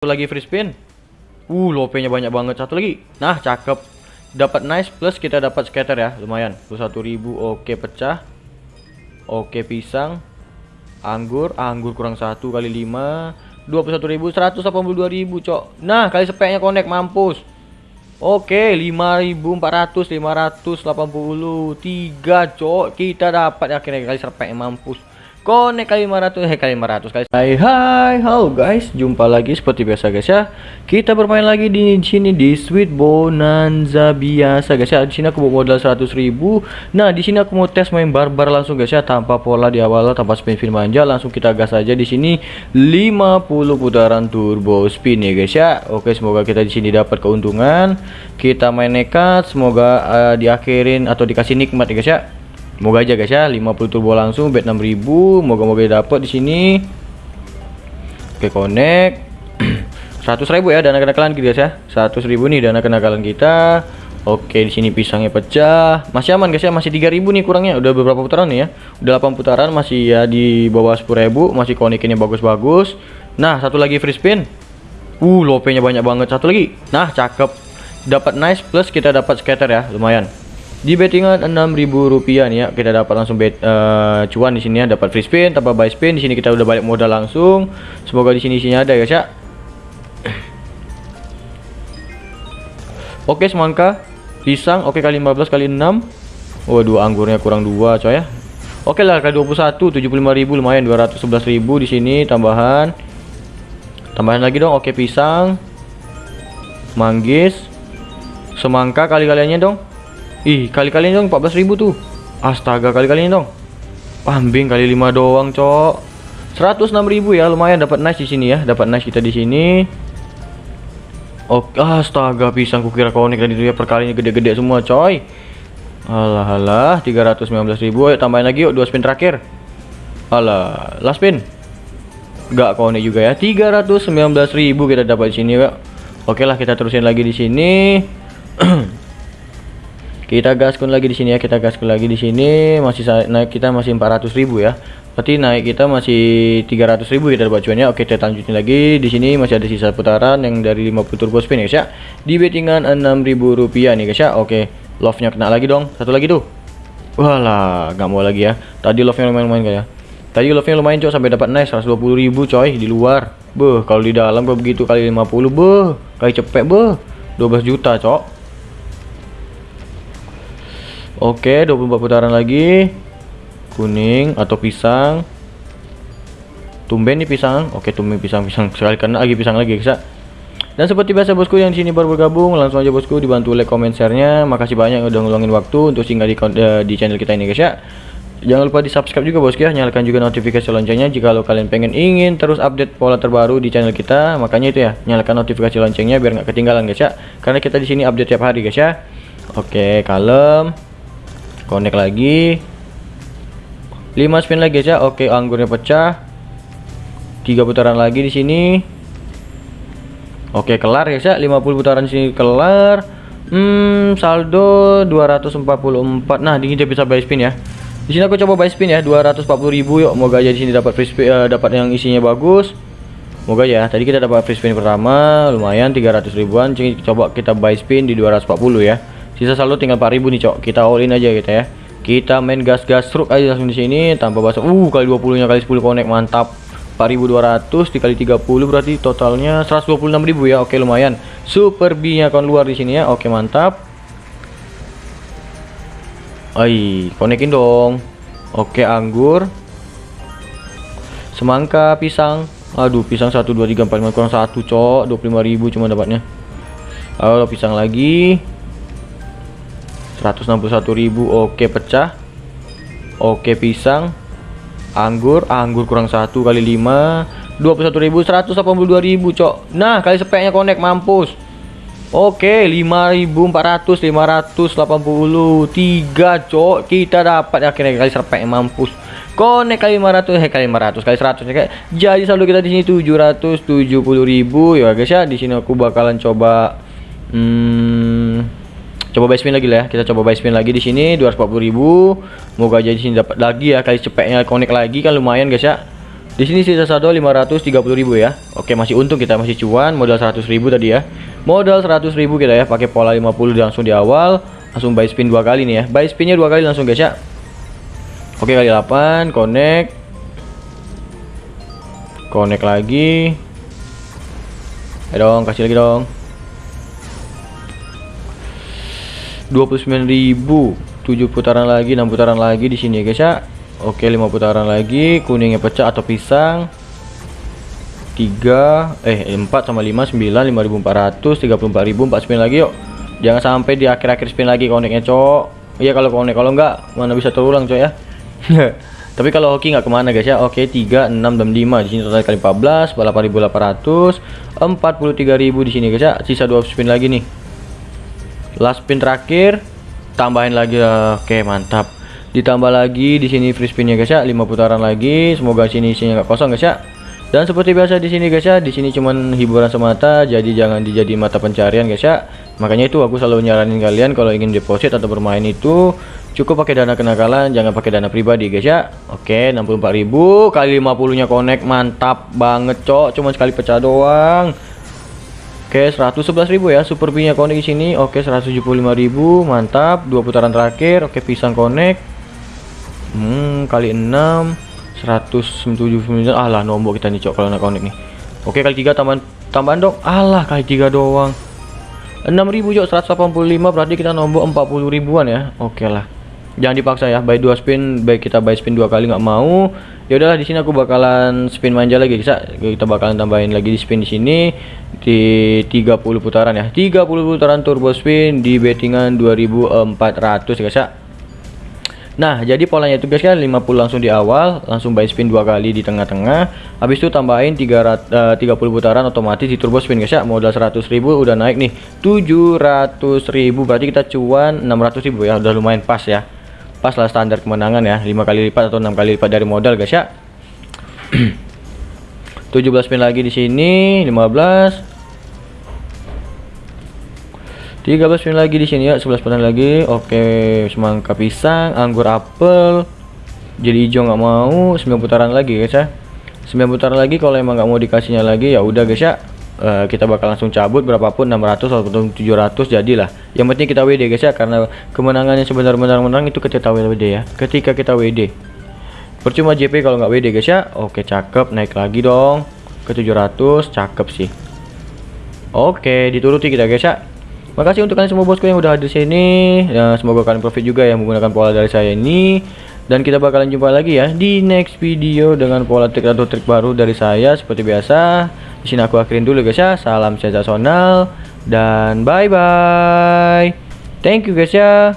Satu lagi free spin. Uh, lope-nya banyak banget. Satu lagi. Nah, cakep. Dapat nice plus kita dapat scatter ya, lumayan. 21.000. Oke, pecah. Oke, pisang. Anggur, anggur kurang satu kali 5. 21.000, 182.000, cok. Nah, kali speknya connect mampus. Oke, 5.400, 580, 3, cok. Kita dapat akhirnya kali speknya mampus. Konek kali 500 eh kali 500 kali. Hai hai, halo guys, jumpa lagi seperti biasa guys ya. Kita bermain lagi di sini di Sweet Bonanza biasa guys ya. Di sini aku bawa modal 100.000. Nah, di sini aku mau tes main barbar langsung guys ya, tanpa pola di awal, tanpa spin spin manja, langsung kita gas aja di sini 50 putaran turbo spin ya guys ya. Oke, semoga kita di sini dapat keuntungan. Kita main nekat, semoga uh, diakhirin atau dikasih nikmat ya guys ya. Moga aja guys ya. 50 turbo langsung bet 6000 moga-moga dapat di sini. Oke connect. 100.000 ya dana kenakalan kita guys ya. 100.000 nih dana kenakalan kita. Oke di sini pisangnya pecah. Masih aman guys ya. Masih 3000 nih kurangnya. Udah beberapa putaran nih ya. Udah 8 putaran masih ya di bawah 10.000 masih konekinnya bagus-bagus. Nah satu lagi free spin. Uh lopenya banyak banget. Satu lagi. Nah cakep. Dapat nice plus kita dapat scatter ya. Lumayan di bettingan 6000 rupiah nih ya kita dapat langsung bet uh, cuan di sini ya dapat free spin tanpa buy spin di sini kita udah balik modal langsung. Semoga di sini sini ada ya guys ya. Oke semangka. Pisang oke kali 15 kali 6 waduh anggurnya kurang dua coy ya. Oke lah kali 21 75000 lumayan 211000 di sini tambahan. Tambahan lagi dong oke pisang. Manggis. Semangka kali kaliannya dong Ih, kali-kalinya dong 14.000 tuh. Astaga, kali-kalinya dong. Pambing kali 5 doang, Cok. 106.000 ya, lumayan dapat nice di sini ya. Dapat nice kita di sini. Oke, astaga, pisang kukira konek tadi itu ya perkalinya gede-gede semua, coy. Alah, alah, 319.000. Ayo tambahin lagi yuk, dua spin terakhir. Alah, last spin. Gak konek juga ya. 319.000 kita dapat di sini, ya. Oke lah, kita terusin lagi di sini. kita gaskun lagi di sini ya kita gaskun lagi di sini. Masih naik kita masih 400.000 ya. Berarti naik kita masih 300.000 kita dapat cuannya. Oke kita lanjutin lagi. Di sini masih ada sisa putaran yang dari 50 turbo spin ya guys ya. Di bettingan 6.000 rupiah nih guys ya. Oke love nya kena lagi dong. Satu lagi tuh. Walah nggak mau lagi ya. Tadi love nya lumayan lumayan kayak tadi love nya lumayan coy sampai dapat nice 120.000 coy di luar. Beh kalau di dalam begitu kali 50 beh kali cepet beh 12 juta cok Oke, 24 putaran lagi. Kuning atau pisang. Tumben nih pisang. Oke, tumben pisang-pisang sekali karena lagi pisang lagi, guys. Dan seperti biasa bosku yang di sini baru bergabung, langsung aja bosku dibantu like, comment, share-nya. Makasih banyak udah ngeluangin waktu untuk singgah di, uh, di channel kita ini, guys ya. Jangan lupa di subscribe juga bosku ya, nyalakan juga notifikasi loncengnya jika lo kalian pengen ingin terus update pola terbaru di channel kita. Makanya itu ya, nyalakan notifikasi loncengnya biar nggak ketinggalan guys ya. Karena kita di sini update tiap hari guys ya. Oke, kalem connect lagi. 5 spin lagi aja oke anggurnya pecah. Tiga putaran lagi di sini. Oke kelar ya cak 50 putaran sini kelar. Hmm saldo 244 nah dingin dia bisa buy spin ya. Di sini aku coba buy spin ya 240.000 yuk moga aja di sini dapat free spin uh, dapat yang isinya bagus. Moga ya, tadi kita dapat free spin pertama lumayan 300 ribuan. Coba kita buy spin di 240 ya. Sisa saldo tinggal 4000 nih, Cok. Kita all in aja kita ya. Kita main gas-gas truk aja langsung di sini tanpa basuh. Uh, kali 20-nya kali 10 connect mantap. 4200 dikali 30 berarti totalnya 126.000 ya. Oke, lumayan. Super B-nya kon luar di sini ya. Oke, mantap. Ai, konekin dong. Oke, anggur. Semangka, pisang. Aduh, pisang 1 2 3 4 5 kurang 1, Cok. 25.000 cuma dapatnya. Halo, pisang lagi. 161.000 oke pecah oke pisang anggur anggur kurang satu kali 5 21.182.000 cok. Nah kali speknya connect mampus. Oke 5400 580 3 cok. Kita dapat akhirnya kali speknya mampus. Konek kali 500 eh kali 500 kali 100 ya kayak. Jadi saldo kita di sini 770.000 ya guys ya di sini aku bakalan coba hmm coba buy spin lagi lah ya kita coba buy spin lagi di sini 240.000 moga aja di sini dapat lagi ya kali cepetnya connect lagi kan lumayan guys ya Di sini sisa saldo 530.000 ya. Oke, masih untung kita masih cuan modal 100.000 tadi ya. Modal 100.000 kita ya pakai pola 50 langsung di awal, langsung buy spin dua kali nih ya. Buy spinnya dua kali langsung guys ya. Oke, kali 8 connect. Connect lagi. Ayo dong, kasih lagi dong. 29.000 7 putaran lagi 6 putaran lagi di sini ya guys ya. Oke 5 putaran lagi kuningnya pecah atau pisang. 3 eh 4 sama 5 9 5400 34.000 4 spin lagi yuk. Jangan sampai di akhir-akhir spin lagi koneknya cok. Iya kalau konek kalau enggak mana bisa terulang cok ya. Tapi kalau hoki nggak ke mana guys ya. Oke 3 6 dan 5 di sini total kali 14 8800 43.000 di sini guys ya. Sisa 2 spin lagi nih last spin terakhir tambahin lagi oke mantap. Ditambah lagi di sini free spinnya guys ya. 5 putaran lagi. Semoga sini isinya nggak kosong guys ya. Dan seperti biasa di sini guys ya di sini cuman hiburan semata jadi jangan dijadi mata pencarian guys ya. Makanya itu aku selalu nyaranin kalian kalau ingin deposit atau bermain itu cukup pakai dana kenakalan jangan pakai dana pribadi guys ya. Oke 64.000 kali 50 nya connect mantap banget cok. Cuman sekali pecah doang Oke, 111.000 ya. Super B-nya connect di sini. Oke, 175.000. Mantap. Dua putaran terakhir. Oke, pisang connect. Hmm, kali 6 179. Alah, nombok kita nih, Cok, kalau nak connect nih. Oke, kali 3 tambahan tambahan dong. Alah, kali 3 doang. 6000 Cok, 185 berarti kita nombok 40 ribuan ya. Oke lah jangan dipaksa ya buy dua spin baik kita buy spin dua kali nggak mau. Ya udahlah di sini aku bakalan spin manja lagi bisa. Kita bakalan tambahin lagi di spin di sini di 30 putaran ya. 30 putaran turbo spin di bettingan 2400 ya guys ya Nah, jadi polanya itu guys kan 50 langsung di awal, langsung buy spin dua kali di tengah-tengah. Habis itu tambahin 300, uh, 30 putaran otomatis di turbo spin guys ya. Modal 100.000 udah naik nih 700.000 berarti kita cuan 600.000 ya, udah lumayan pas ya pas lah standar kemenangan ya. 5 kali lipat atau enam kali lipat dari modal guys ya. 17 pin lagi di sini 15 13 pin lagi di sini ya. 11 pin lagi. Oke semangka pisang anggur apel. Jadi hijau nggak mau 9 putaran lagi guys ya. 9 putaran lagi kalau emang nggak mau dikasihnya lagi ya udah guys ya uh, kita bakal langsung cabut berapapun 600 ataupun 700 jadilah. Yang penting kita WD guys ya karena kemenangannya sebenar-benar menang itu ketika WD ya. Ketika kita WD percuma JP kalau nggak WD guys ya. Oke cakep naik lagi dong. Ke 700 cakep sih. Oke dituruti kita guys ya. Makasih untuk kalian semua bosku yang udah hadir sini. Ya, semoga kalian profit juga yang menggunakan pola dari saya ini. Dan kita bakalan jumpa lagi ya di next video dengan pola trik atau trik baru dari saya seperti biasa di sini aku akhirin dulu guys ya. Salam sensasional dan bye bye thank you guys ya